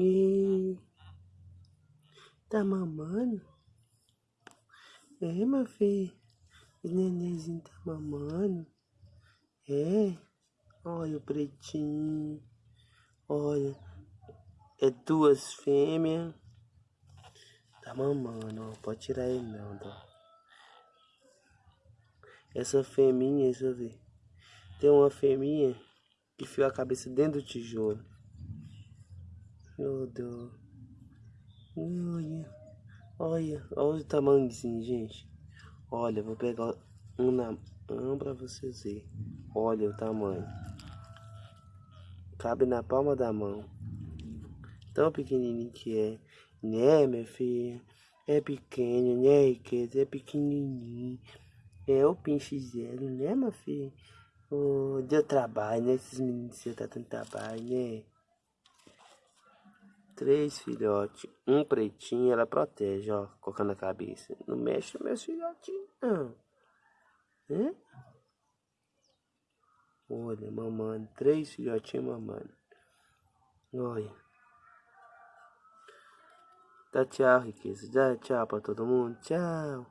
E tá mamando? É, meu filho. O nenenzinho tá mamando. É. Olha o pretinho. Olha. É duas fêmeas. Tá mamando, ó. Pode tirar ele não, tá? Essa fêmea, deixa eu ver. Tem uma fêmea que enfiou a cabeça dentro do tijolo. Deus. Olha. Olha. Olha o tamanhozinho, gente. Olha, vou pegar um na mão pra vocês verem. Olha o tamanho. Cabe na palma da mão. Tão pequenininho que é. Né, minha filha? É pequeno, né, riqueza? É pequenininho. É o pinche zero, né, meu filho? Oh, deu trabalho, né? Esses meninos tá dando trabalho, né? Três filhotes, um pretinho, ela protege, ó, colocando a cabeça. Não mexe meus filhotinhos, não. Né? Olha, mamando, três filhotinhos mamando. Olha. Dá tchau, riqueza. Dá tchau pra todo mundo. Tchau.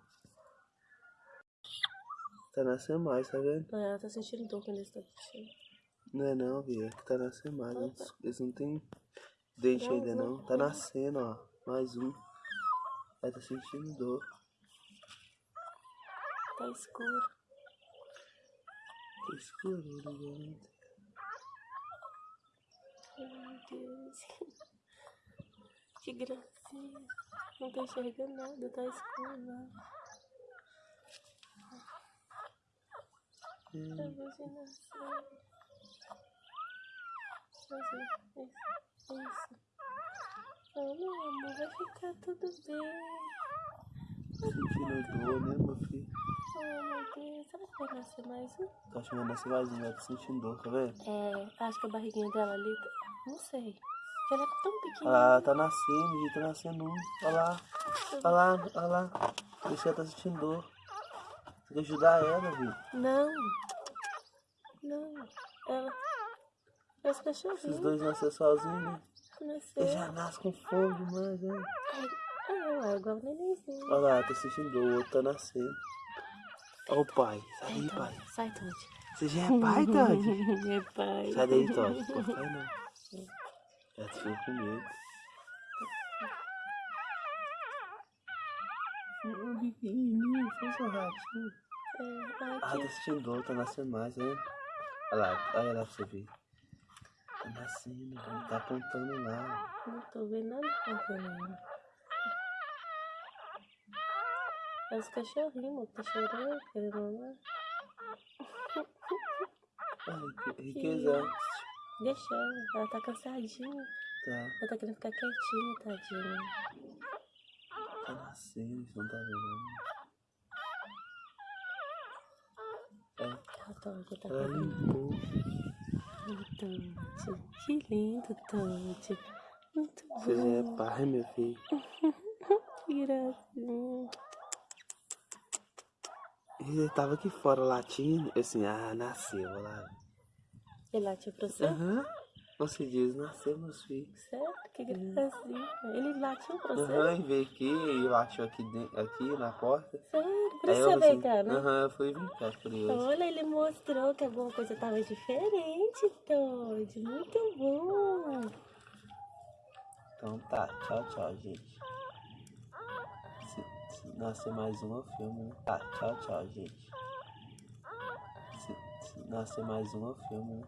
Tá nascendo mais, tá vendo? É, ela tá sentindo dor quando ele tá puxando. Não é não, Bia. É que tá nascendo mais. Eles, eles não tem dente ainda não. Tá nascendo, ó. Mais um. Ela tá sentindo dor. Tá escuro. Tá escuro, ligado? Meu Deus. Que gracinha. Não tô enxergando nada, tá escuro, né? Hum. A você nasceu. Isso, isso, Oh, meu amor, vai ficar tudo bem. Sentindo dor, né, meu filho? Oh, meu Deus. Será que vai nascer mais um? Tá achando que nascer mais um, ela tá sentindo dor, tá vendo? É, acho que a barriguinha dela ali, tá- não sei. Ela é tão Olha pequenininha. lá, ela tá nascendo, gente, tá nascendo um. Olha lá, olha lá, olha lá. Isso ela tá sentindo dor. Tem que ajudar ela, viu? Não. Não. Ela. É os Esses cachorrinhos. dois nasceram sozinhos, né? Nasceu. Já nasce com fome demais, né? Ah, é igual o nenenzinho. Olha lá, tá dor, o outro tá nascendo. Olha o pai. Sai daí, pai. sai, Todd. Você já é pai, Todd? É pai. Sai daí, Todd. Pô, pai não. Já te ficou com medo. Um pequenininho, fez um ratinho. É, Ah, tá sentindo dor, tá nascendo mais, né? Olha lá, olha lá pra você ver. Tá nascendo, velho, tá apontando lá. Não tô vendo nada acontecendo. É os cachorrinhos, amor, tá chorando, querendo mamar. Ai, que riqueza. Deixa ela, ela tá cansadinha. Tá, Ela tá querendo ficar quietinha, tadinha. tá nascendo, não tá vendo. É, Ela tá ela querendo. limpou. Todd, que lindo, Todd. Muito Você já bom. é pai, meu filho. Que gracinha. Ele tava aqui fora latindo. Eu assim, ah, nasceu, olha lá. Ele latiu pra você? Aham. Você diz, meus filhos. Sério? Que gracinha. Ele latiu pra você? Aham, e veio aqui e latiu aqui, dentro, aqui na porta. Sério? Por isso eu você veio assim, cá, né? Aham, eu fui brincar, curioso. Olha, ele mostrou que alguma coisa tava diferente, Todd. Muito bom. Então tá, tchau, tchau, gente. Se, se nascer mais um, eu filmo. né? Tá, tchau, tchau, gente. Se, se nascer mais um, eu filmo. né?